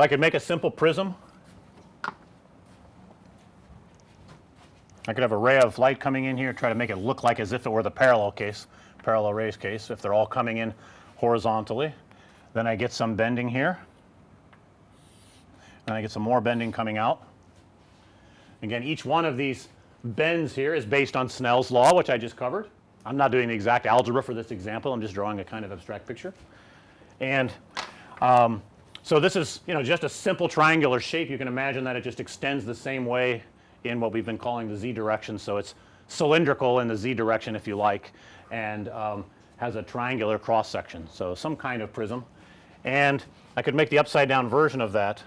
So, I could make a simple prism. I could have a ray of light coming in here try to make it look like as if it were the parallel case parallel rays case if they're all coming in horizontally. Then I get some bending here and I get some more bending coming out. Again each one of these bends here is based on Snell's law which I just covered. I'm not doing the exact algebra for this example I'm just drawing a kind of abstract picture. And um, so this is you know just a simple triangular shape you can imagine that it just extends the same way in what we've been calling the z direction. So, it's cylindrical in the z direction if you like and um, has a triangular cross section. So, some kind of prism and I could make the upside down version of that.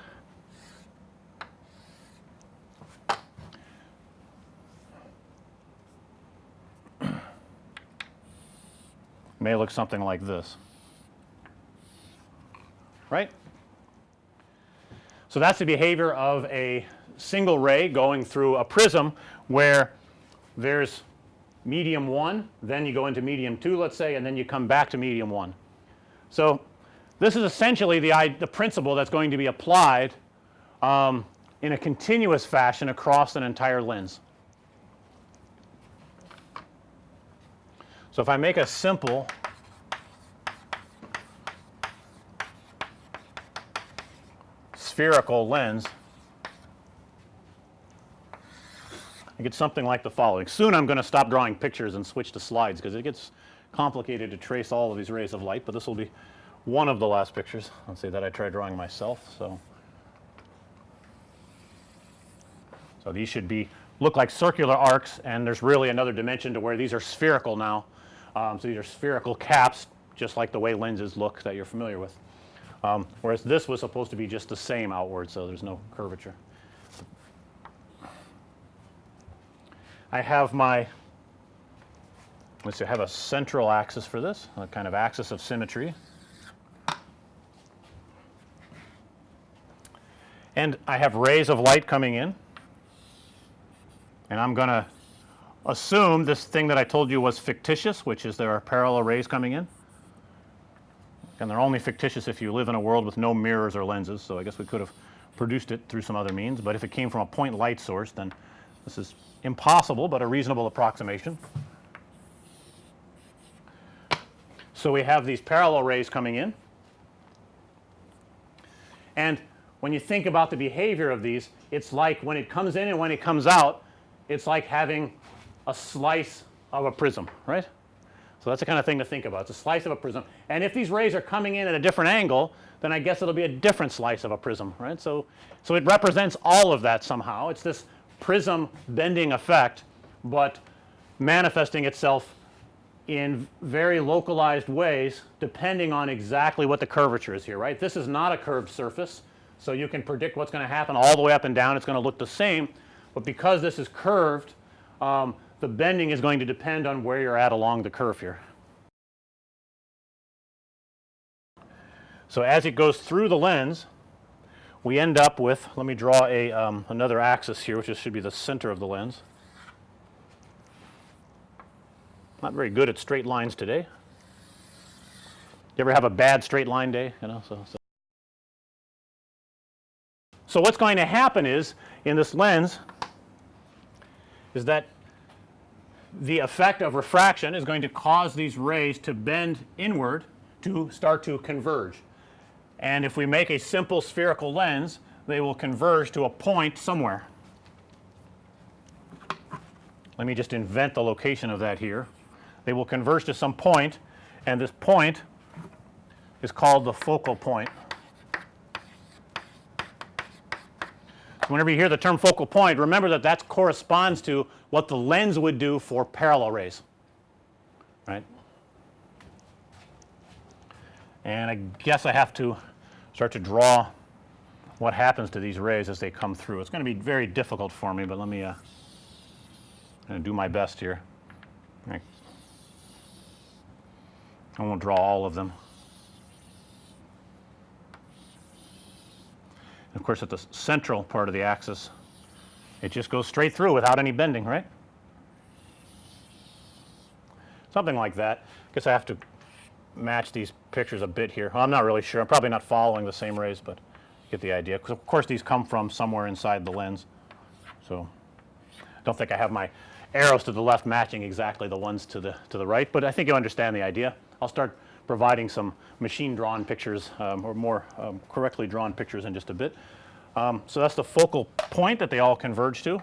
May look something like this, right. So, that's the behavior of a single ray going through a prism where there's medium 1, then you go into medium 2 let's say and then you come back to medium 1. So, this is essentially the, the principle that's going to be applied um, in a continuous fashion across an entire lens. So, if I make a simple spherical lens I get something like the following. Soon I'm going to stop drawing pictures and switch to slides because it gets complicated to trace all of these rays of light, but this will be one of the last pictures. Let's say that I try drawing myself. So, so these should be look like circular arcs and there's really another dimension to where these are spherical now. Um, so these are spherical caps just like the way lenses look that you're familiar with. Um, whereas this was supposed to be just the same outward so there's no curvature. I have my let's see I have a central axis for this a kind of axis of symmetry. And I have rays of light coming in and I'm going to assume this thing that I told you was fictitious which is there are parallel rays coming in and they're only fictitious if you live in a world with no mirrors or lenses. So, I guess we could have produced it through some other means, but if it came from a point light source then this is impossible, but a reasonable approximation. So, we have these parallel rays coming in and when you think about the behavior of these it's like when it comes in and when it comes out it's like having a slice of a prism right. So, that's the kind of thing to think about it's a slice of a prism and if these rays are coming in at a different angle then I guess it'll be a different slice of a prism right. So, so it represents all of that somehow it's this prism bending effect, but manifesting itself in very localized ways depending on exactly what the curvature is here right. This is not a curved surface. So, you can predict what's going to happen all the way up and down it's going to look the same, but because this is curved um, the bending is going to depend on where you're at along the curve here. So, as it goes through the lens we end up with let me draw a um, another axis here which is, should be the center of the lens. Not very good at straight lines today. You ever have a bad straight line day you know so, so. So, what's going to happen is in this lens is that the effect of refraction is going to cause these rays to bend inward to start to converge and if we make a simple spherical lens they will converge to a point somewhere. Let me just invent the location of that here. They will converge to some point and this point is called the focal point. Whenever you hear the term focal point remember that that corresponds to what the lens would do for parallel rays right. And I guess I have to start to draw what happens to these rays as they come through. It's going to be very difficult for me, but let me uh, do my best here. I won't draw all of them. Of course, at the central part of the axis it just goes straight through without any bending right. Something like that. I guess I have to match these pictures a bit here. Well, I'm not really sure. I'm probably not following the same rays, but get the idea because of course these come from somewhere inside the lens. So, I don't think I have my arrows to the left matching exactly the ones to the to the right, but I think you understand the idea. I'll start providing some machine drawn pictures um, or more um, correctly drawn pictures in just a bit. Um, so that's the focal point that they all converge to.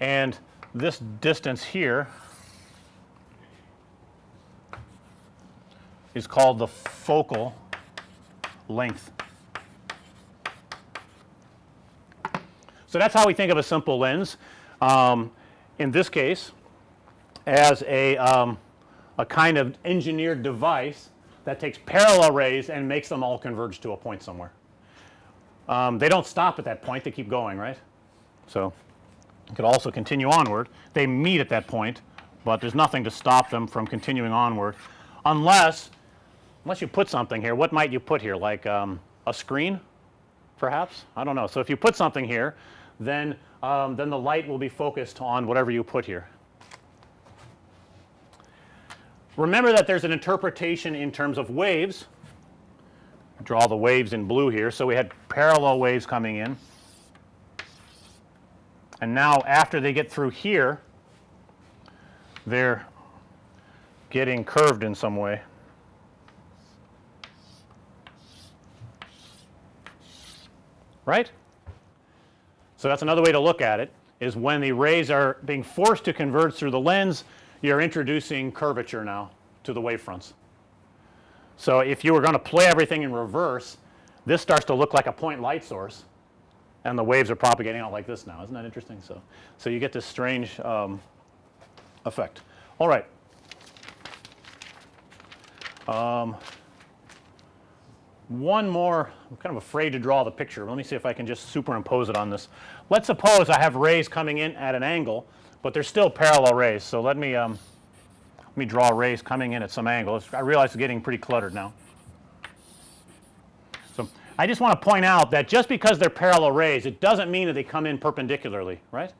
And this distance here is called the focal length. So that's how we think of a simple lens. Um, in this case as a, um, a kind of engineered device that takes parallel rays and makes them all converge to a point somewhere. Um, they don't stop at that point, they keep going, right. So, it could also continue onward. They meet at that point, but there's nothing to stop them from continuing onward unless unless you put something here. What might you put here like um, a screen perhaps? I don't know. So, if you put something here then um, then the light will be focused on whatever you put here. Remember that there's an interpretation in terms of waves. Draw the waves in blue here. So, we had parallel waves coming in and now after they get through here they're getting curved in some way. Right? So, that's another way to look at it is when the rays are being forced to converge through the lens you're introducing curvature now to the wave fronts. So, if you were going to play everything in reverse this starts to look like a point light source and the waves are propagating out like this now isn't that interesting. So, so you get this strange um, effect. All right. Um, one more I'm kind of afraid to draw the picture. Let me see if I can just superimpose it on this. Let's suppose I have rays coming in at an angle, but they're still parallel rays. So, let me um, let me draw rays coming in at some angle. I realize it's getting pretty cluttered now. So, I just want to point out that just because they're parallel rays it doesn't mean that they come in perpendicularly right.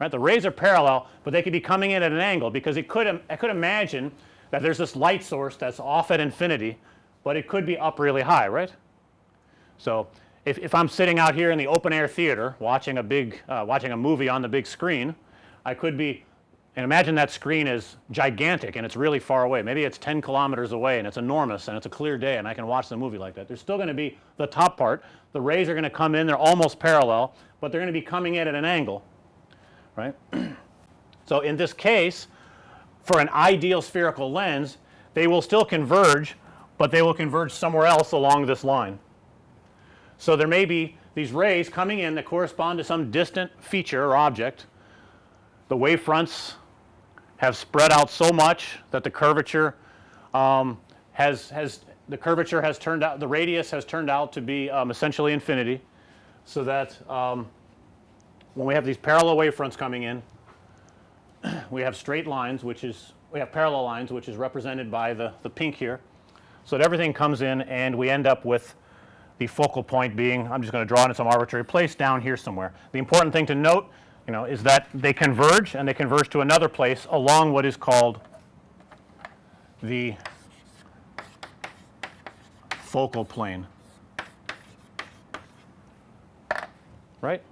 Right the rays are parallel, but they could be coming in at an angle because it could I could imagine that there's this light source that's off at infinity but it could be up really high, right. So, if, if I'm sitting out here in the open air theater watching a big uh, watching a movie on the big screen, I could be and imagine that screen is gigantic and it's really far away. Maybe it's 10 kilometers away and it's enormous and it's a clear day and I can watch the movie like that. There's still going to be the top part. The rays are going to come in, they're almost parallel, but they're going to be coming in at an angle, right. so, in this case for an ideal spherical lens they will still converge but they will converge somewhere else along this line. So, there may be these rays coming in that correspond to some distant feature or object. The wave fronts have spread out so much that the curvature um, has has the curvature has turned out the radius has turned out to be um, essentially infinity. So, that um, when we have these parallel wave fronts coming in we have straight lines which is we have parallel lines which is represented by the, the pink here so that everything comes in and we end up with the focal point being I'm just going to draw it in some arbitrary place down here somewhere. The important thing to note you know is that they converge and they converge to another place along what is called the focal plane right.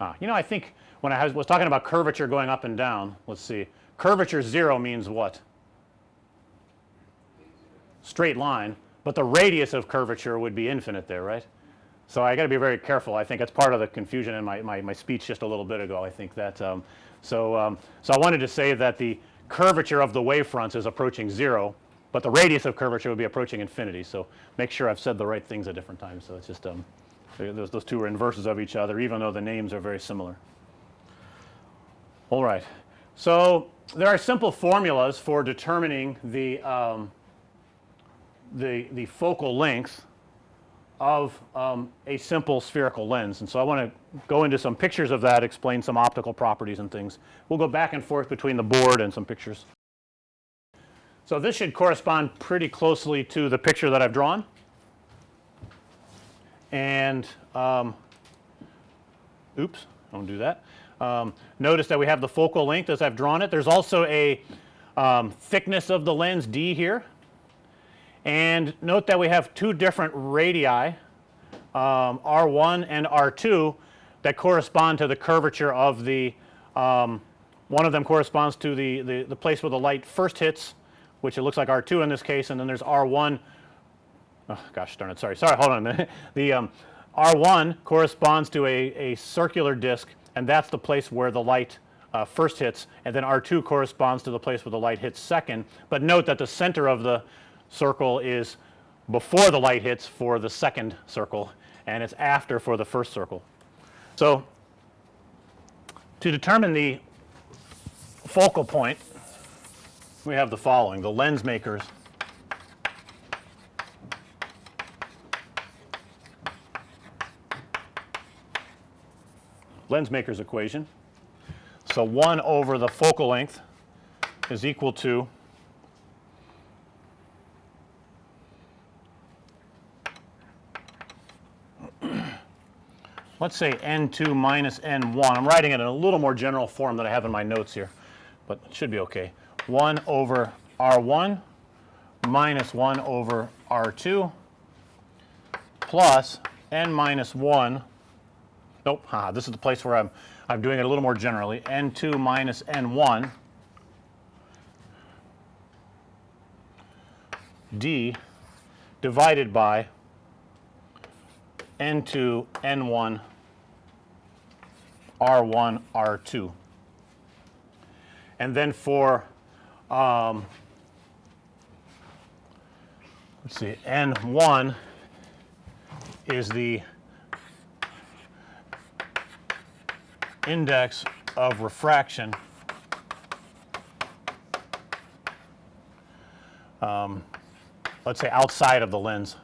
Ah, you know I think when I was talking about curvature going up and down let's see curvature 0 means what straight line, but the radius of curvature would be infinite there, right. So, I got to be very careful. I think that's part of the confusion in my, my, my speech just a little bit ago. I think that um, so, um, so I wanted to say that the curvature of the wave fronts is approaching 0, but the radius of curvature would be approaching infinity. So, make sure I've said the right things at different times. So, it's just um, those, those two are inverses of each other even though the names are very similar. All right. So, there are simple formulas for determining the um, the, the focal length of um, a simple spherical lens. And so, I want to go into some pictures of that, explain some optical properties and things. We'll go back and forth between the board and some pictures. So, this should correspond pretty closely to the picture that I've drawn. And um, oops, don't do that. Um, notice that we have the focal length as I've drawn it. There's also a um, thickness of the lens d here And note that we have two different radii um, R1 and R2 that correspond to the curvature of the um, one of them corresponds to the, the, the place where the light first hits which it looks like R2 in this case and then there's R1 oh gosh darn it sorry sorry hold on a minute. The um, R1 corresponds to a, a circular disc and that's the place where the light uh, first hits and then R2 corresponds to the place where the light hits second, but note that the center of the circle is before the light hits for the second circle and it's after for the first circle. So, to determine the focal point we have the following the lens makers lens makers equation. So, 1 over the focal length is equal to let's say N2 minus N1. I'm writing it in a little more general form than I have in my notes here, but it should be okay. 1 over R1 minus 1 over R2 plus N minus 1 nope, ah, this is the place where I'm I'm doing it a little more generally N2 minus N1 D divided by N2 N1 R1 R2. And then for um, let's see N1 is the index of refraction um, let's say outside of the lens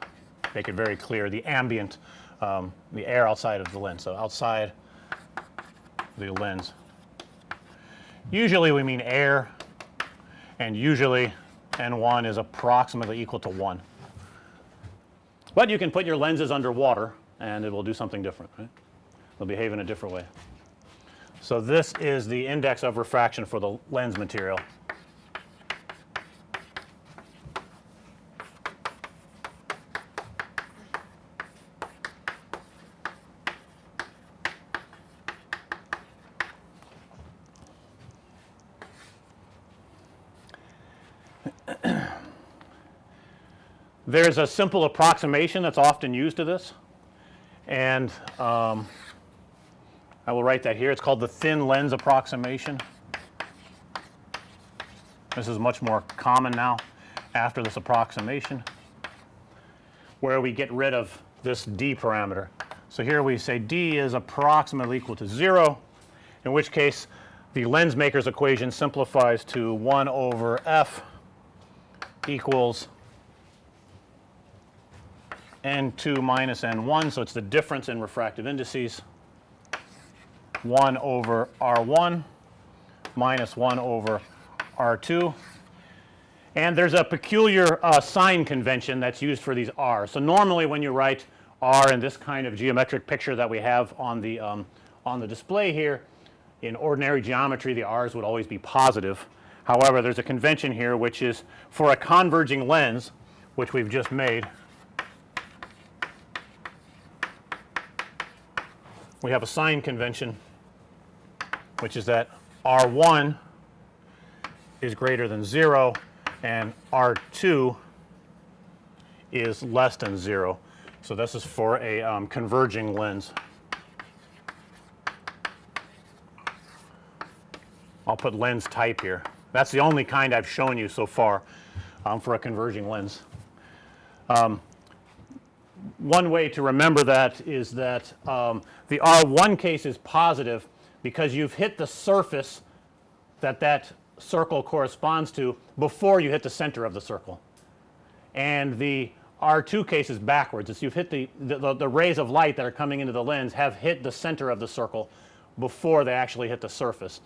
make it very clear the ambient um, the air outside of the lens. So, outside the lens usually we mean air and usually N1 is approximately equal to 1. But you can put your lenses under water and it will do something different right. They'll behave in a different way. So, this is the index of refraction for the lens material. There's a simple approximation that's often used to this and um, I will write that here. It's called the thin lens approximation. This is much more common now after this approximation where we get rid of this d parameter. So, here we say d is approximately equal to 0 in which case the lens maker's equation simplifies to 1 over f equals n2 minus n1. So, it's the difference in refractive indices 1 over R1 minus 1 over R2 and there's a peculiar uh, sign convention that's used for these R. So, normally when you write R in this kind of geometric picture that we have on the um, on the display here in ordinary geometry the R's would always be positive. However, there's a convention here which is for a converging lens which we've just made we have a sign convention which is that R1 is greater than 0 and R2 is less than 0. So, this is for a um, converging lens. I'll put lens type here. That's the only kind I've shown you so far um, for a converging lens. Um, one way to remember that is that um, the R1 case is positive because you've hit the surface that that circle corresponds to before you hit the center of the circle. And the R2 case is backwards. It's you've hit the, the, the, rays of light that are coming into the lens have hit the center of the circle before they actually hit the surface.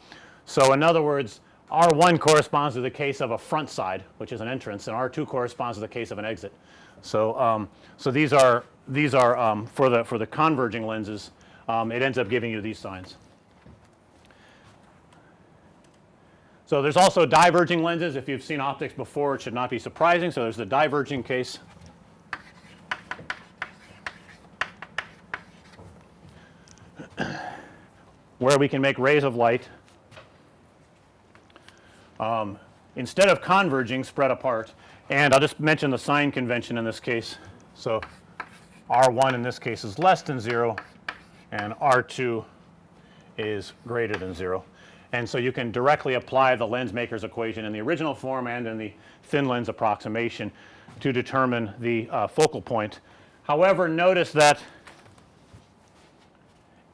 So, in other words R1 corresponds to the case of a front side which is an entrance and R2 corresponds to the case of an exit. So, um, so these are these are um, for the for the converging lenses um, it ends up giving you these signs. So, there's also diverging lenses if you've seen optics before it should not be surprising. So, there's the diverging case. where we can make rays of light um, instead of converging spread apart and I'll just mention the sign convention in this case. So, R1 in this case is less than 0 and R2 is greater than 0. And so, you can directly apply the lens maker's equation in the original form and in the thin lens approximation to determine the uh, focal point. However, notice that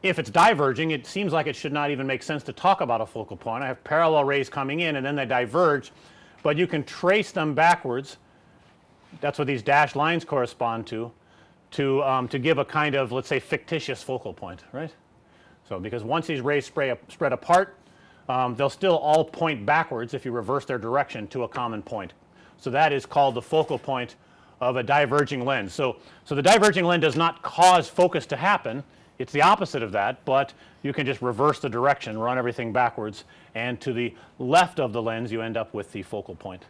if it's diverging it seems like it should not even make sense to talk about a focal point. I have parallel rays coming in and then they diverge, but you can trace them backwards that is what these dashed lines correspond to to, um, to give a kind of let us say fictitious focal point right. So, because once these rays spray, spread apart um, they'll still all point backwards if you reverse their direction to a common point. So, that is called the focal point of a diverging lens. So, so the diverging lens does not cause focus to happen it's the opposite of that, but you can just reverse the direction run everything backwards and to the left of the lens you end up with the focal point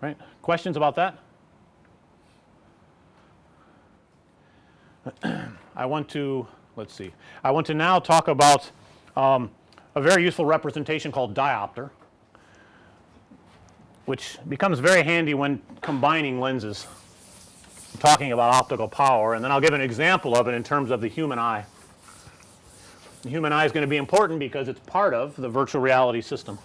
right. Questions about that? I want to let's see I want to now talk about um, a very useful representation called diopter which becomes very handy when combining lenses talking about optical power and then I'll give an example of it in terms of the human eye. The human eye is going to be important because it's part of the virtual reality system.